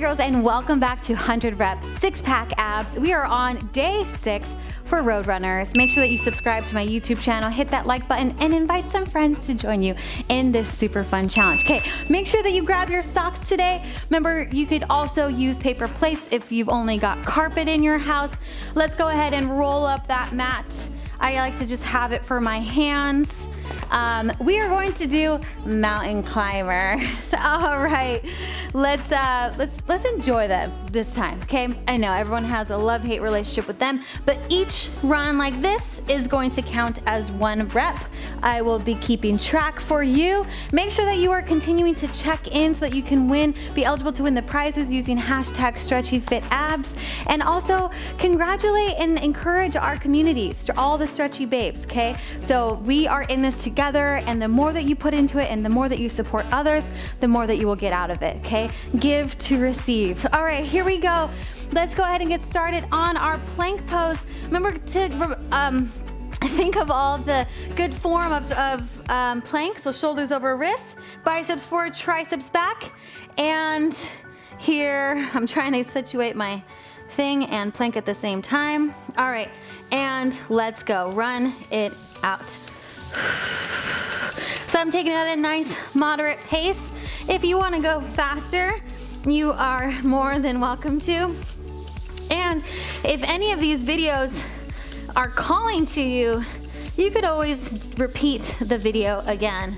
girls and welcome back to 100 Rep Six Pack Abs. We are on day six for Roadrunners. Make sure that you subscribe to my YouTube channel, hit that like button, and invite some friends to join you in this super fun challenge. Okay, make sure that you grab your socks today. Remember, you could also use paper plates if you've only got carpet in your house. Let's go ahead and roll up that mat. I like to just have it for my hands. Um, we are going to do mountain climbers. All right, let's uh, let's let's enjoy them this time. Okay, I know everyone has a love-hate relationship with them, but each run like this is going to count as one rep. I will be keeping track for you. Make sure that you are continuing to check in so that you can win, be eligible to win the prizes using hashtag StretchyFitAbs, and also congratulate and encourage our community, all the stretchy babes. Okay, so we are in this together together and the more that you put into it and the more that you support others, the more that you will get out of it, okay? Give to receive. All right, here we go. Let's go ahead and get started on our plank pose. Remember to um, think of all the good form of, of um, plank, so shoulders over wrists, biceps forward, triceps back, and here, I'm trying to situate my thing and plank at the same time. All right, and let's go. Run it out. I'm taking it at a nice moderate pace. If you wanna go faster, you are more than welcome to. And if any of these videos are calling to you, you could always repeat the video again.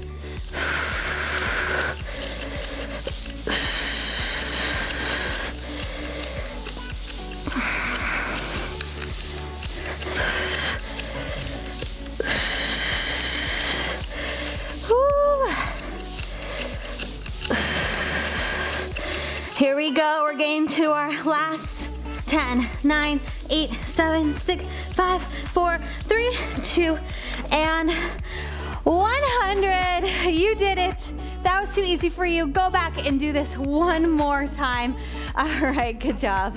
Here we go, we're getting to our last 10, 9, 8, 7, 6, 5, 4, 3, 2, and 100. You did it. That was too easy for you. Go back and do this one more time. All right, good job.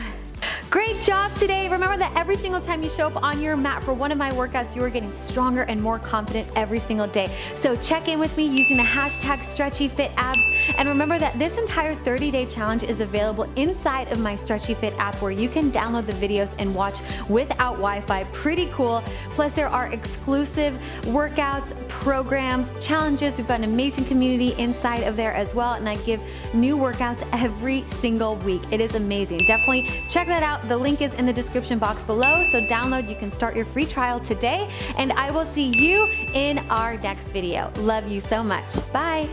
Great job today. Remember that every single time you show up on your mat for one of my workouts, you are getting stronger and more confident every single day. So check in with me using the hashtag StretchyFitAbs. And remember that this entire 30-day challenge is available inside of my Stretchy Fit app where you can download the videos and watch without Wi-Fi. Pretty cool. Plus there are exclusive workouts, programs, challenges. We've got an amazing community inside of there as well. And I give new workouts every single week. It is amazing. Definitely check that out out. The link is in the description box below, so download. You can start your free trial today, and I will see you in our next video. Love you so much. Bye.